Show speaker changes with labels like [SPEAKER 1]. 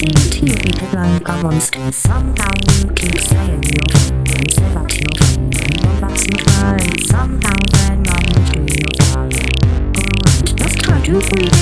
[SPEAKER 1] you beat it like a monster. Somehow you keep saying you're fine, say that you're fine, that's not right. Somehow then I'm to your fire. Alright, let's try to breathe